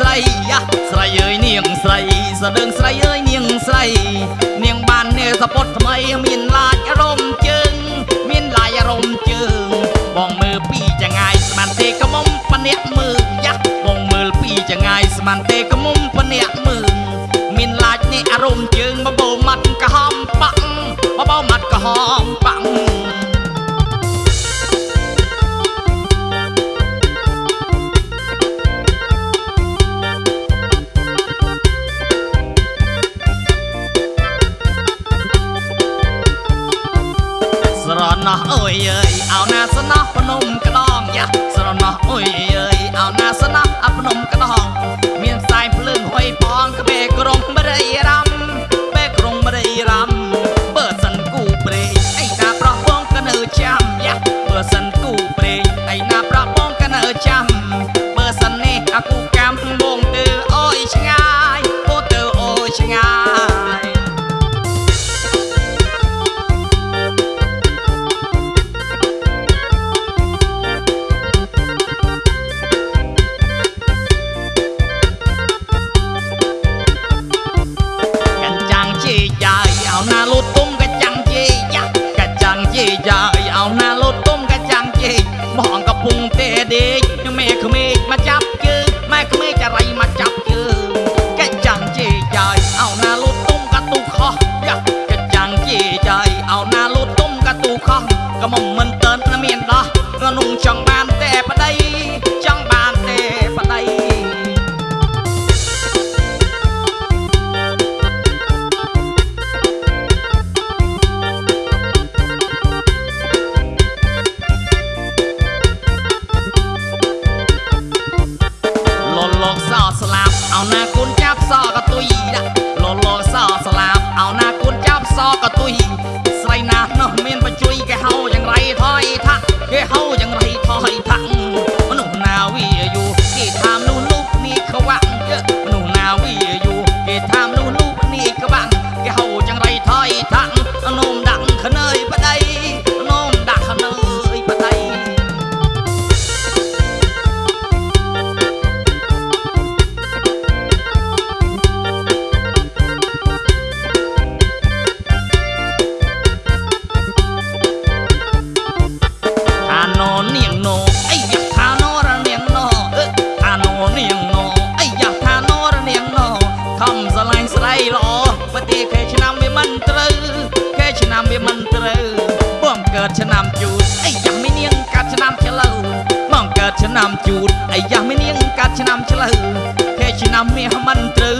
ស្រីយ៉ាស្រីអើយនាងស្រីសដឹងស្រីអើយនាងស្រីនាងបាននាសពុតថ្មីមានឡាចរមជើងមានឡាយរមជើងបងមើលពីចងាយស្មានទេកមុំពអ្នកមើលយ៉ាបងមើលពីចងាយស្មានទេកមុំពអ្នកមើលមានឡាចនេះអរមជើងបបោម៉ាត់កហំបាក់បបោម៉ាត់កហំបាក់ អើយអើយអោណាស្រណោះភ្នំក្តងយ៉ាស្រណោះអើយអើយអោណាស្រណោះអភ្នំក្តងមានផ្សែងភ្លើងហុយផងក្បែរក្រុងបរិយារំបែរក្រុងបរិយារំបើសិនគូព្រេងអីណាប្រោះបងក៏នៅចាំយ៉ាបើសិនគូព្រេងអីណាប្រោះបងក៏នៅចាំ ក៏មិនមិនតើនមានដោះក៏នុងចង់បានតែប្តីចង់បានតែប្តីលលកសោស្លាប់អោណាគុណចាប់សក៏ទុយដាក់លលកសោស្លាប់អោណាគុណចាប់សក៏ទុយ មិនត្រូវបងកើតឆ្នាំជូតអីយ៉ាមីនាងកាត់ឆ្នាំឆ្លូវបងកើតឆ្នាំជូតអីយ៉ាមីនាងកាត់ឆ្នាំឆ្លូវខែឆ្នាំមាសមិនត្រូវ